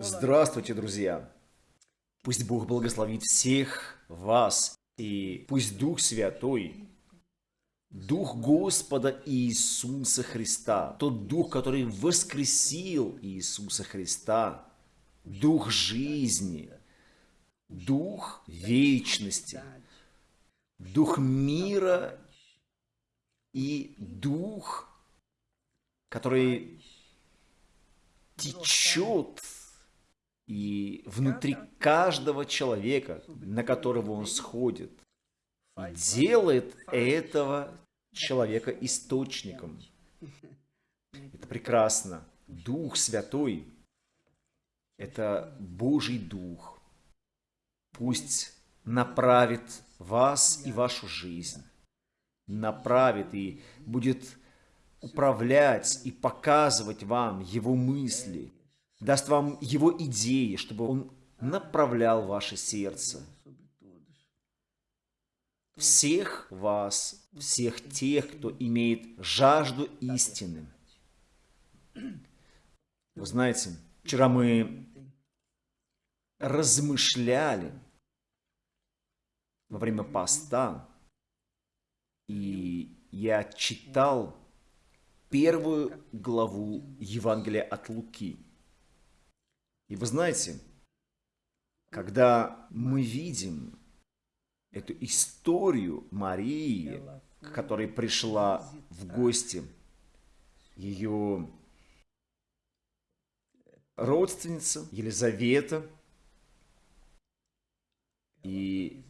Здравствуйте, друзья! Пусть Бог благословит всех вас, и пусть Дух Святой, Дух Господа Иисуса Христа, тот Дух, который воскресил Иисуса Христа, Дух жизни, Дух вечности, Дух мира и Дух, который течет и внутри каждого человека, на которого он сходит, делает этого человека источником. Это прекрасно. Дух Святой – это Божий Дух. Пусть направит вас и вашу жизнь, направит и будет управлять и показывать вам Его мысли, даст вам Его идеи, чтобы Он направлял ваше сердце. Всех вас, всех тех, кто имеет жажду истины. Вы знаете, вчера мы размышляли во время поста, и я читал первую главу Евангелия от Луки. И вы знаете, когда мы видим эту историю Марии, которая пришла в гости, ее родственница Елизавета, и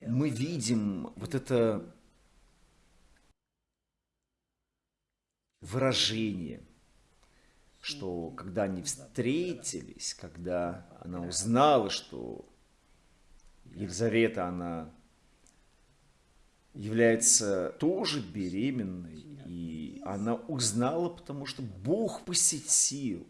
мы видим вот это выражение, что когда они встретились, когда она узнала, что Елизавета, она является тоже беременной, и она узнала, потому что Бог посетил,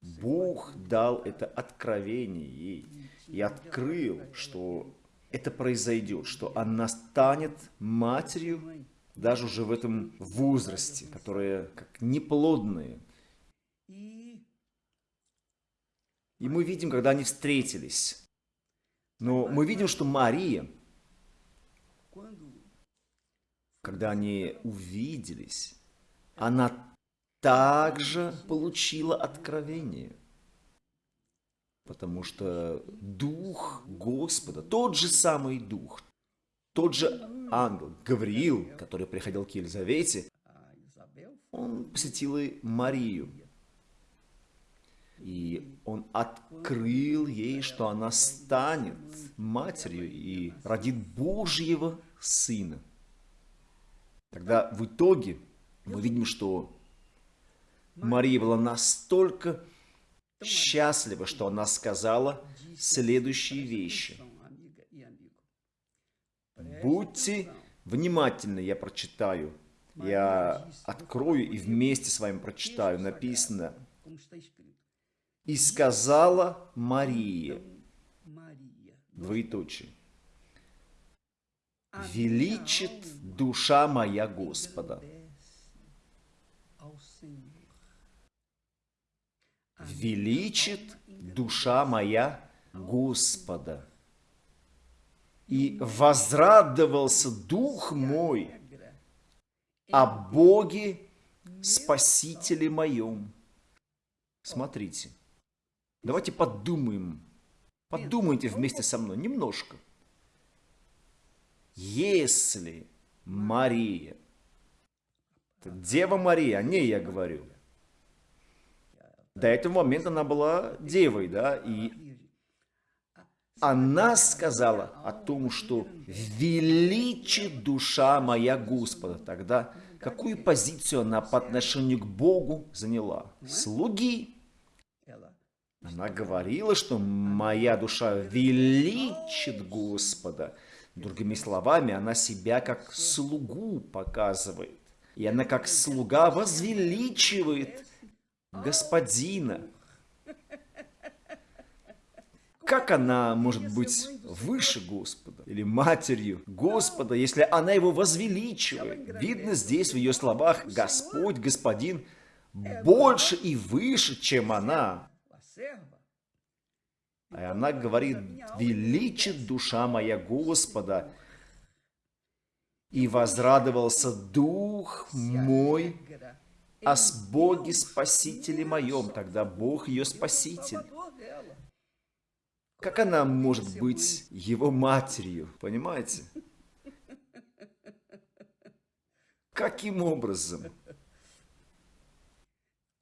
Бог дал это откровение ей и открыл, что это произойдет, что она станет матерью даже уже в этом возрасте, которые как неплодные. И мы видим, когда они встретились. Но мы видим, что Мария, когда они увиделись, она также получила откровение. Потому что Дух Господа, тот же самый Дух, тот же ангел Гавриил, который приходил к Елизавете, он посетил и Марию. И он открыл ей, что она станет матерью и родит Божьего Сына. Тогда в итоге мы видим, что Мария была настолько счастлива, что она сказала следующие вещи. Будьте внимательны, я прочитаю. Я открою и вместе с вами прочитаю. Написано. И сказала Мария, двоеточие, величит душа моя Господа. Величит душа моя Господа и возрадовался дух мой о Боге Спасителе моем. Смотрите, давайте подумаем, подумайте вместе со мной немножко. Если Мария, Дева Мария, о ней я говорю, до этого момента она была девой, да, и она сказала о том, что величит душа моя Господа. Тогда какую позицию она по отношению к Богу заняла? Слуги. Она говорила, что моя душа величит Господа. Другими словами, она себя как слугу показывает. И она как слуга возвеличивает Господина. Как она может быть выше Господа или матерью Господа, если она его возвеличивает? Видно здесь в ее словах Господь, Господин больше и выше, чем она. И она говорит, величит душа моя Господа, и возрадовался дух мой о Боге Спасителе моем. Тогда Бог ее Спаситель. Как она может быть его матерью, понимаете? Каким образом?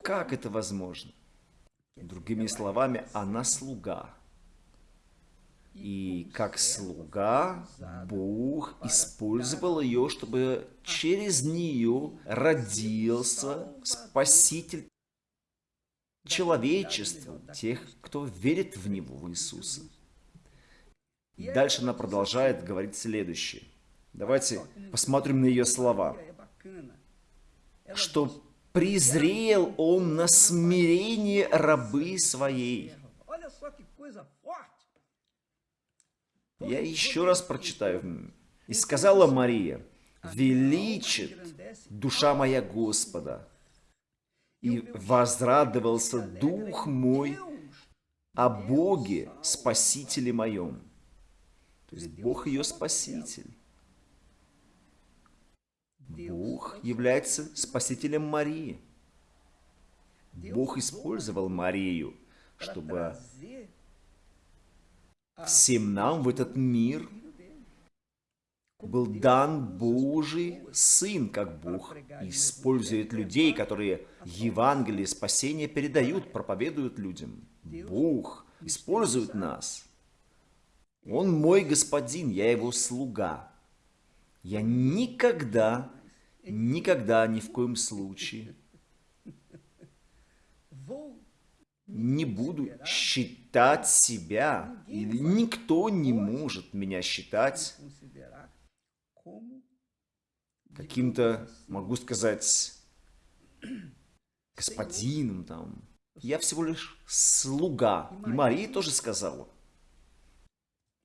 Как это возможно? Другими словами, она слуга. И как слуга Бог использовал ее, чтобы через нее родился Спаситель человечеству, тех, кто верит в Него, в Иисуса. Дальше она продолжает говорить следующее. Давайте посмотрим на ее слова. Что презрел он на смирение рабы своей. Я еще раз прочитаю. «И сказала Мария, величит душа моя Господа, и возрадовался дух мой о Боге, Спасителе моем». То есть Бог ее Спаситель. Бог является Спасителем Марии. Бог использовал Марию, чтобы всем нам в этот мир был дан Божий Сын, как Бог использует людей, которые Евангелие спасения передают, проповедуют людям. Бог использует нас. Он мой господин, я его слуга. Я никогда, никогда, ни в коем случае не буду считать себя, или никто не может меня считать каким-то, могу сказать, господином там. Я всего лишь слуга. И Мария тоже сказала.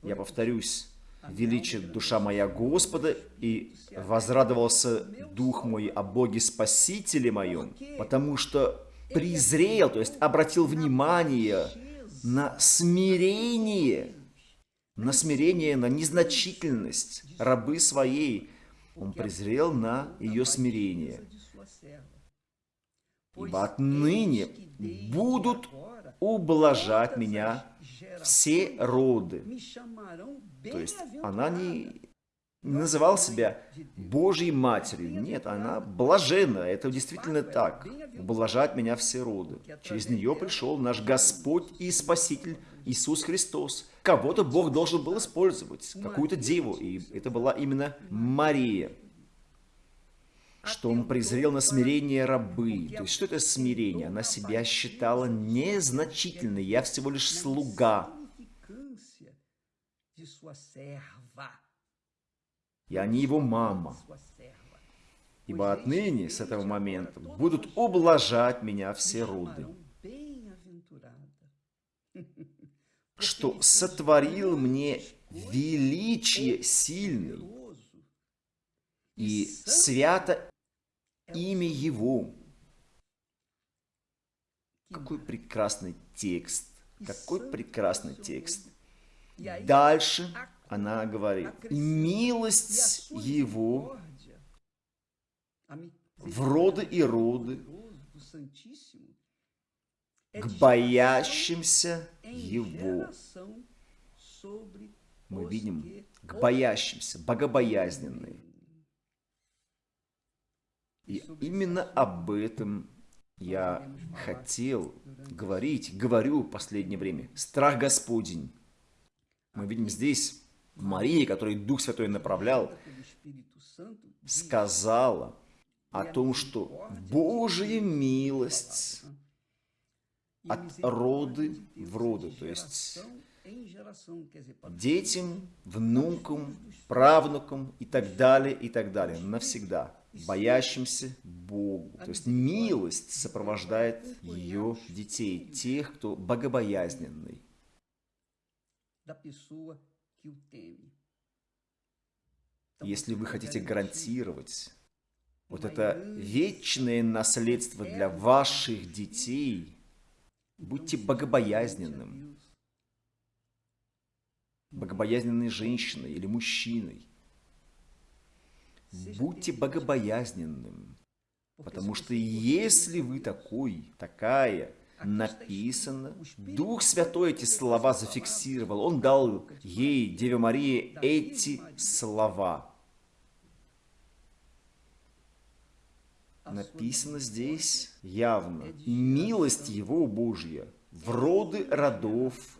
Я повторюсь, величит душа моя Господа, и возрадовался дух мой о Боге Спасителе моем, потому что презрел, то есть обратил внимание на смирение, на смирение, на незначительность рабы своей. Он презрел на ее смирение. Ибо отныне будут ублажать меня все роды. То есть она не называл себя Божьей Матерью. Нет, она блажена. Это действительно так. Ублажать меня все роды. Через нее пришел наш Господь и Спаситель Иисус Христос. Кого-то Бог должен был использовать, какую-то деву. И это была именно Мария. Что он презрел на смирение рабы. То есть, что это смирение? Она себя считала незначительной. Я всего лишь слуга и они его мама. Ибо отныне, с этого момента, будут ублажать меня все роды. Что сотворил мне величие сильный, и свято имя Его. Какой прекрасный текст, какой прекрасный текст. Дальше она говорит, милость Его в роды и роды к боящимся Его. Мы видим, к боящимся, богобоязненные. И именно об этом я хотел говорить, говорю в последнее время. Страх Господень. Мы видим здесь Мария, которой Дух Святой направлял, сказала о том, что Божья милость от роды в роды, то есть детям, внукам, правнукам и так далее, и так далее, навсегда, боящимся Богу. То есть милость сопровождает ее детей, тех, кто богобоязненный. Если вы хотите гарантировать вот это вечное наследство для ваших детей, будьте богобоязненным, богобоязненной женщиной или мужчиной. Будьте богобоязненным, потому что если вы такой, такая, написано, Дух Святой эти слова зафиксировал, Он дал ей, Деве Марии, эти слова. Написано здесь явно, милость Его Божья в роды родов,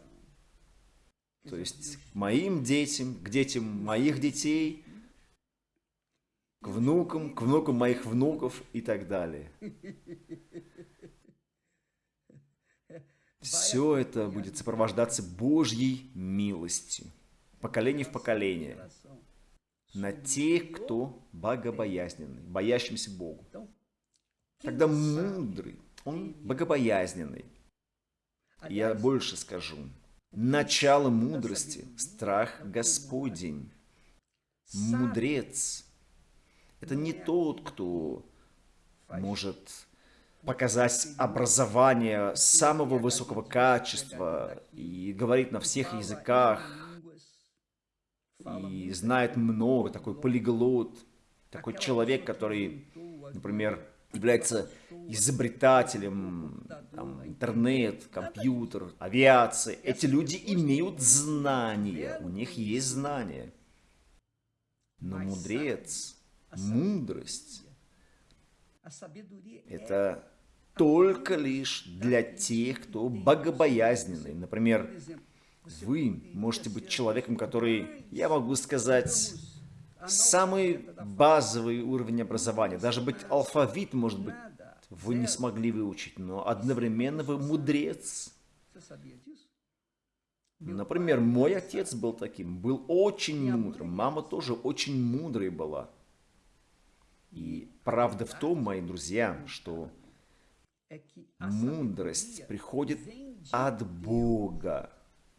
то есть к моим детям, к детям моих детей, к внукам, к внукам моих внуков и так далее. Все это будет сопровождаться Божьей милостью, поколение в поколение, на тех, кто богобоязненный, боящимся Богу. Тогда мудрый, он богобоязненный. Я больше скажу. Начало мудрости – страх Господень. Мудрец – это не тот, кто может показать образование самого высокого качества и говорит на всех языках, и знает много, такой полиглот, такой человек, который, например, является изобретателем, там, интернет, компьютер, авиация. Эти люди имеют знания, у них есть знания. Но мудрец, мудрость, это только лишь для тех, кто богобоязненный. Например, вы можете быть человеком, который, я могу сказать, самый базовый уровень образования. Даже быть алфавит, может быть, вы не смогли выучить, но одновременно вы мудрец. Например, мой отец был таким, был очень мудрым, мама тоже очень мудрой была. И правда в том, мои друзья, что мудрость приходит от Бога.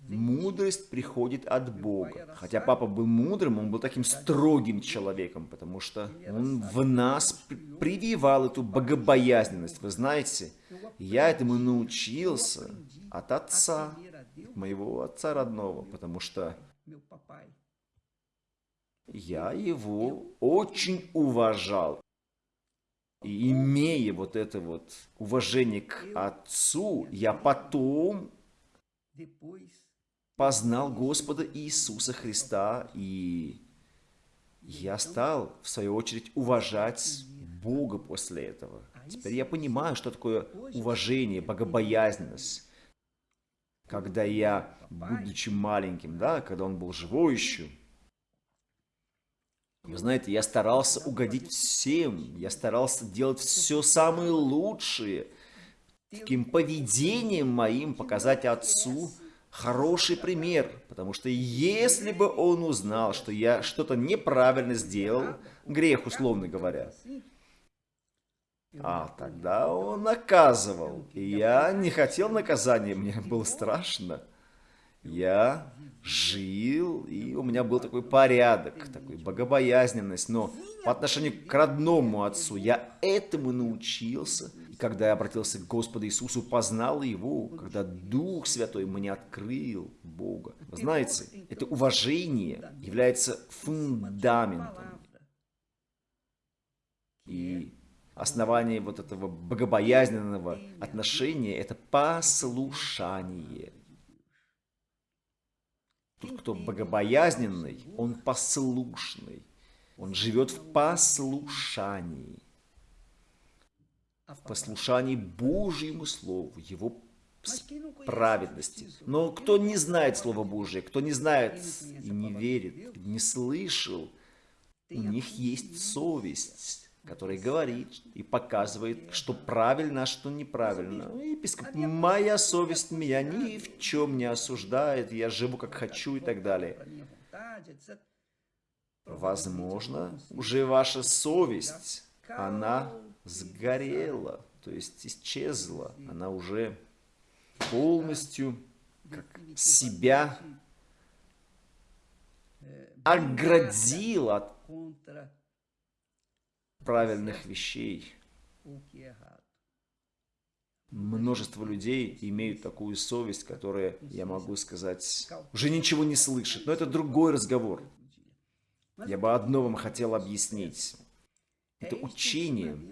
Мудрость приходит от Бога. Хотя папа был мудрым, он был таким строгим человеком, потому что он в нас прививал эту богобоязненность. Вы знаете, я этому научился от отца, моего отца родного, потому что я его очень уважал. И имея вот это вот уважение к отцу, я потом познал Господа Иисуса Христа, и я стал, в свою очередь, уважать Бога после этого. Теперь я понимаю, что такое уважение, богобоязненность. Когда я, будучи маленьким, да, когда он был живой еще, вы знаете, я старался угодить всем, я старался делать все самое лучшее, таким поведением моим показать Отцу, хороший пример, потому что если бы он узнал, что я что-то неправильно сделал, грех, условно говоря, а тогда он наказывал. И я не хотел наказания, мне было страшно. Я жил, и у меня был такой порядок, такой богобоязненность. Но по отношению к родному отцу я этому научился – когда я обратился к Господу Иисусу, познал Его, когда Дух Святой мне открыл Бога. Знаете, это уважение является фундаментом. И основание вот этого богобоязненного отношения – это послушание. Тот, кто богобоязненный, он послушный. Он живет в послушании в послушании Божьему Слову, Его праведности. Но кто не знает Слово Божие, кто не знает и не верит, не слышал, у них есть совесть, которая говорит и показывает, что правильно, а что неправильно. Епископ, моя совесть меня ни в чем не осуждает, я живу как хочу и так далее. Возможно, уже ваша совесть, она сгорела, то есть исчезла. Она уже полностью как себя оградил от правильных вещей. Множество людей имеют такую совесть, которая, я могу сказать, уже ничего не слышит. Но это другой разговор. Я бы одно вам хотел объяснить. Это учение,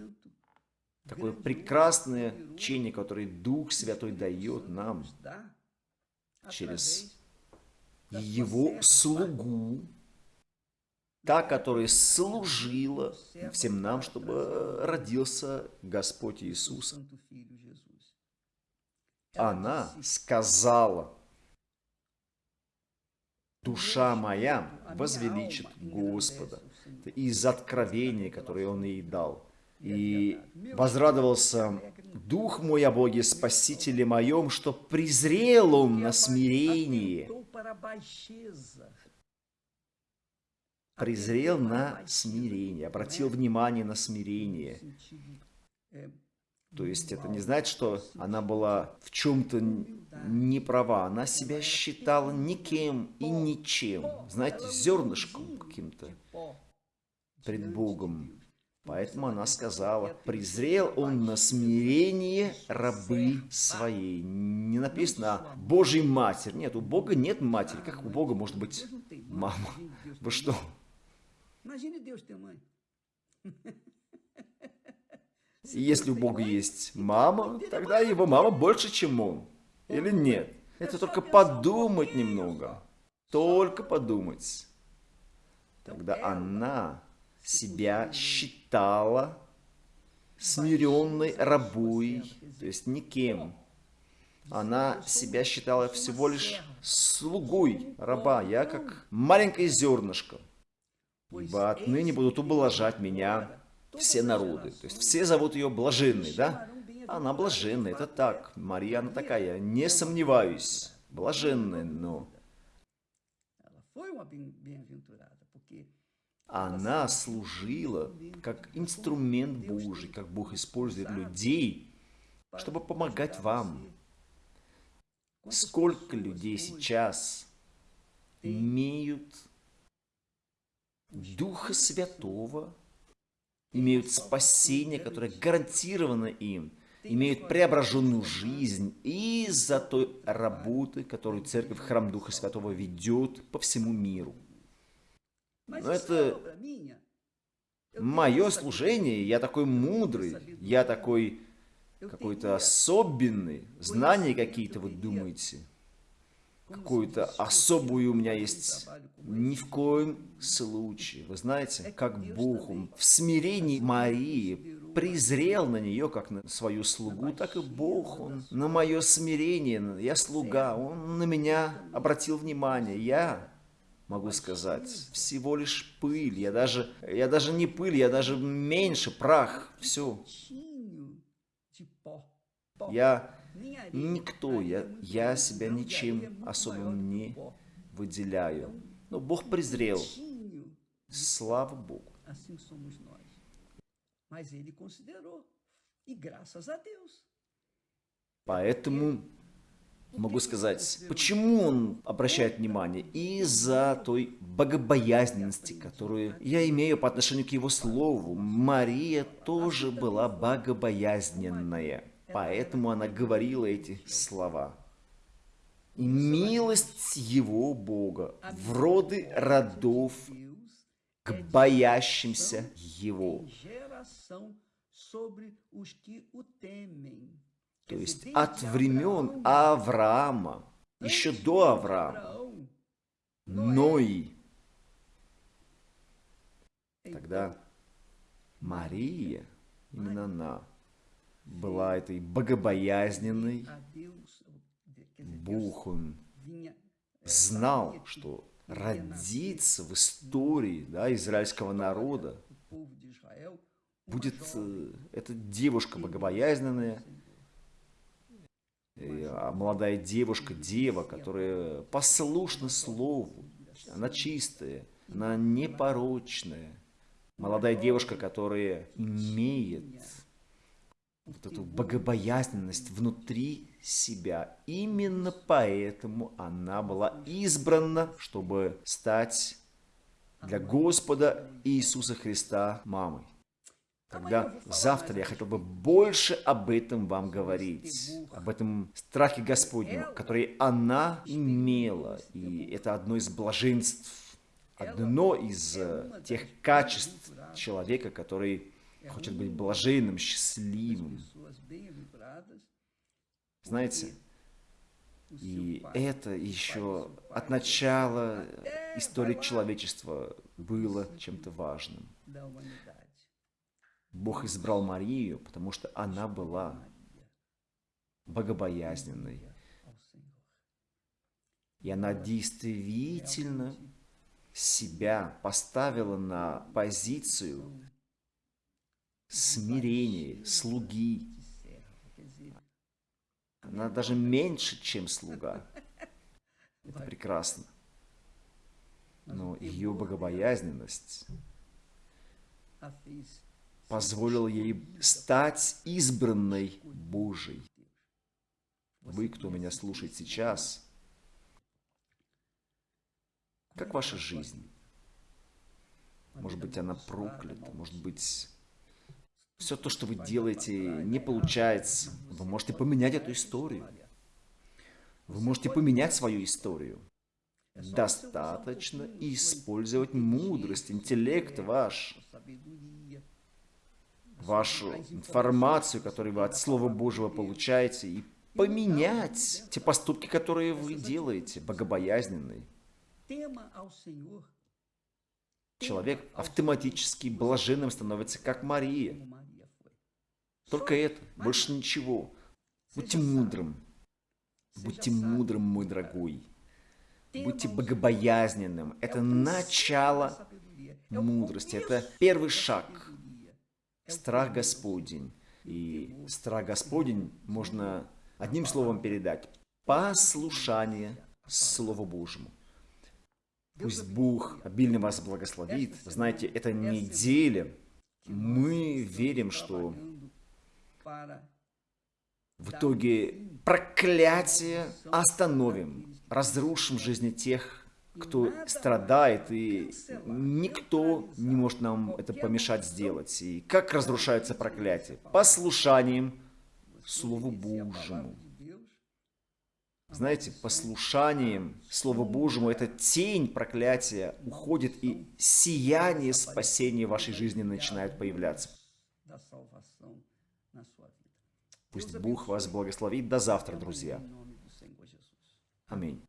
такое прекрасное учение, которое Дух Святой дает нам через Его слугу, та, которая служила всем нам, чтобы родился Господь Иисус. Она сказала, «Душа моя возвеличит Господа» из откровения, которое Он ей дал. И возрадовался Дух мой о Боге Спасителе моем, что презрел Он на смирение. Презрел на смирение, обратил внимание на смирение. То есть это не значит, что она была в чем-то не права. Она себя считала никем и ничем. Знаете, зернышком каким-то пред Богом. Поэтому она сказала, презрел он на смирение рабы своей. Не написано «А Божий Матерь. Нет, у Бога нет матери. Как у Бога может быть мама? Вы что? Если у Бога есть мама, тогда его мама больше, чем он. Или нет? Это только подумать немного. Только подумать. Тогда она себя считала смиренной рабой, то есть никем. Она себя считала всего лишь слугой раба. Я как маленькое зернышко. Ибо отныне будут ублажать меня все народы. То есть все зовут ее блаженной, да? Она блаженная, это так. Мария, она такая, не сомневаюсь. Блаженная, но... Она служила как инструмент Божий, как Бог использует людей, чтобы помогать вам. Сколько людей сейчас имеют Духа Святого, имеют спасение, которое гарантировано им, имеют преображенную жизнь из-за той работы, которую Церковь Храм Духа Святого ведет по всему миру. Но это мое служение, я такой мудрый, я такой какой-то особенный, знания какие-то, вы думаете? Какую-то особую у меня есть. Ни в коем случае. Вы знаете, как Бог в смирении Марии презрел на нее, как на свою слугу, так и Бог, Он на мое смирение, я слуга, Он на меня обратил внимание. Я могу сказать. Всего лишь пыль. Я даже, я даже не пыль, я даже меньше, прах. Все. Я никто, я, я себя ничем особым не выделяю. Но Бог презрел. Слава Богу. Поэтому могу сказать, почему он обращает внимание? Из-за той богобоязненности, которую я имею по отношению к его слову. Мария тоже была богобоязненная, поэтому она говорила эти слова. Милость его Бога в роды родов к боящимся его то есть от времен Авраама, еще до Авраама, Ной. Тогда Мария, именно она, была этой богобоязненной. Бог, Он знал, что родиться в истории да, израильского народа будет э, эта девушка богобоязненная, молодая девушка, дева, которая послушна слову, она чистая, она непорочная. Молодая девушка, которая имеет вот эту богобоязненность внутри себя. Именно поэтому она была избрана, чтобы стать для Господа Иисуса Христа мамой. Тогда завтра я хотел бы больше об этом вам говорить, об этом страхе Господнем, который она имела. И это одно из блаженств, одно из э, тех качеств человека, который хочет быть блаженным, счастливым. Знаете, и это еще от начала истории человечества было чем-то важным. Бог избрал Марию, потому что она была богобоязненной. И она действительно себя поставила на позицию смирения, слуги. Она даже меньше, чем слуга. Это прекрасно. Но ее богобоязненность позволила ей стать избранной Божией. Вы, кто меня слушает сейчас, как ваша жизнь? Может быть, она проклята, может быть, все то, что вы делаете, не получается. Вы можете поменять эту историю. Вы можете поменять свою историю. Достаточно использовать мудрость, интеллект ваш, вашу информацию, которую вы от Слова Божьего получаете, и поменять те поступки, которые вы делаете, богобоязненные. Человек автоматически блаженным становится, как Мария. Только это, больше ничего. Будьте мудрым. Будьте мудрым, мой дорогой. Будьте богобоязненным. Это начало мудрости. Это первый шаг. Страх Господень. И страх Господень можно одним словом передать. Послушание Слову Божьему. Пусть Бог обильно вас благословит. Знаете, это неделя. Мы верим, что в итоге проклятие остановим, разрушим жизни тех, кто страдает, и никто не может нам это помешать сделать. И как разрушается проклятие? Послушанием Слову Божьему. Знаете, послушанием Слову Божьему эта тень проклятия уходит, и сияние спасения в вашей жизни начинает появляться. Пусть Бог вас благословит. До завтра, друзья. Аминь.